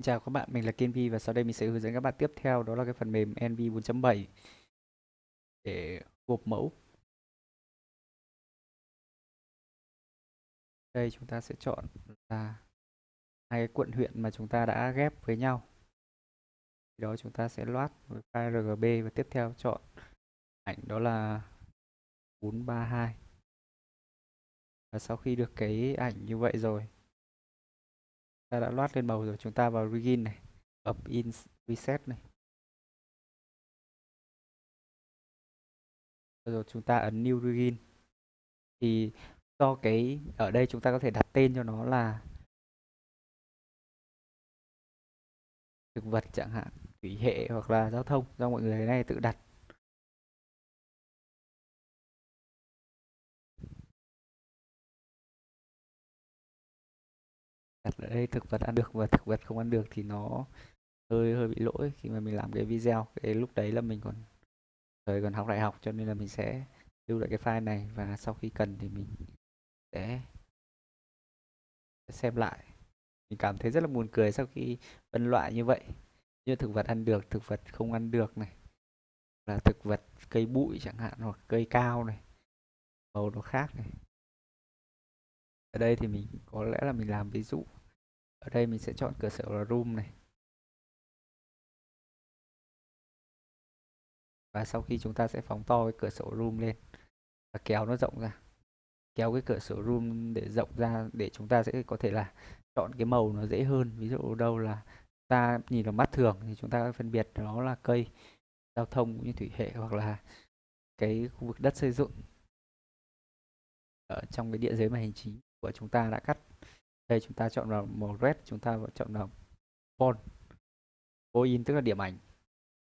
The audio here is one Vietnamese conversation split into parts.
Xin chào các bạn, mình là Kiên Vi và sau đây mình sẽ hướng dẫn các bạn tiếp theo đó là cái phần mềm NV 4.7 để gộp mẫu. Đây chúng ta sẽ chọn là hai cái quận huyện mà chúng ta đã ghép với nhau. Thì đó chúng ta sẽ loát với file RGB và tiếp theo chọn ảnh đó là 432. Và sau khi được cái ảnh như vậy rồi ta đã loát lên màu rồi, chúng ta vào begin này, up in reset này. Rồi chúng ta ấn new begin thì do cái, ở đây chúng ta có thể đặt tên cho nó là thực vật chẳng hạn, thủy hệ hoặc là giao thông. Do mọi người này tự đặt. Đặt ở đây, thực vật ăn được và thực vật không ăn được thì nó hơi hơi bị lỗi khi mà mình làm cái video. Cái lúc đấy là mình còn, thời còn học đại học cho nên là mình sẽ lưu lại cái file này và sau khi cần thì mình sẽ xem lại. Mình cảm thấy rất là buồn cười sau khi phân loại như vậy, như thực vật ăn được, thực vật không ăn được này, là thực vật cây bụi chẳng hạn hoặc cây cao này, màu nó khác này ở đây thì mình có lẽ là mình làm ví dụ. Ở đây mình sẽ chọn cửa sổ là room này. Và sau khi chúng ta sẽ phóng to cái cửa sổ room lên và kéo nó rộng ra. Kéo cái cửa sổ room để rộng ra để chúng ta sẽ có thể là chọn cái màu nó dễ hơn. Ví dụ đâu là ta nhìn vào mắt thường thì chúng ta phân biệt nó là cây, giao thông cũng như thủy hệ hoặc là cái khu vực đất xây dựng ở trong cái địa giới mà hành chính của chúng ta đã cắt. Đây, chúng ta chọn vào màu red, chúng ta chọn vào font in tức là điểm ảnh.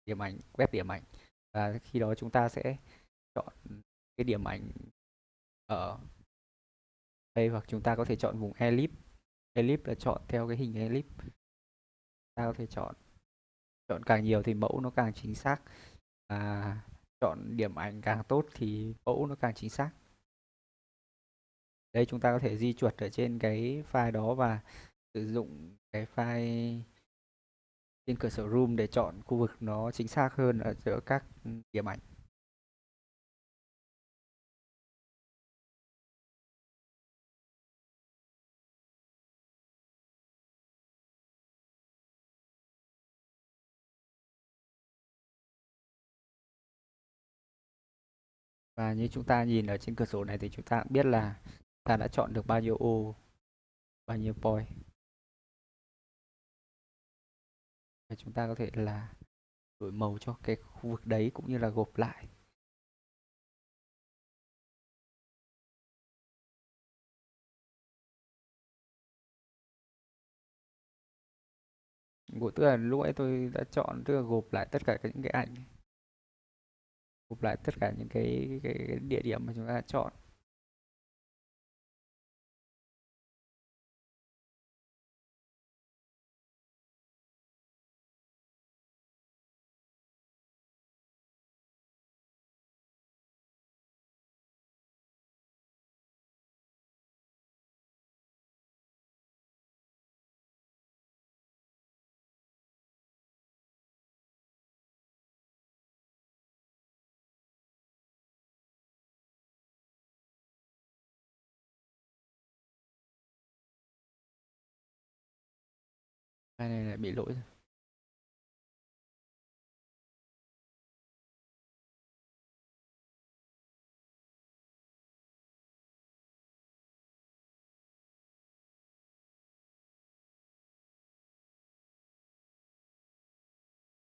Điểm ảnh, web điểm ảnh. Và khi đó chúng ta sẽ chọn cái điểm ảnh ở đây, hoặc chúng ta có thể chọn vùng elip. Elip là chọn theo cái hình elip. Ta có thể chọn chọn càng nhiều thì mẫu nó càng chính xác. Và chọn điểm ảnh càng tốt thì mẫu nó càng chính xác đây, chúng ta có thể di chuột ở trên cái file đó và sử dụng cái file trên cửa sổ room để chọn khu vực nó chính xác hơn ở giữa các điểm ảnh. Và như chúng ta nhìn ở trên cửa sổ này thì chúng ta biết là ta đã chọn được bao nhiêu ô bao nhiêu point. Và chúng ta có thể là đổi màu cho cái khu vực đấy cũng như là gộp lại. Của tức là lúc ấy tôi đã chọn tức là gộp lại tất cả những cái ảnh. Gộp lại tất cả những cái, cái, cái địa điểm mà chúng ta đã chọn. Này lại bị lỗi rồi.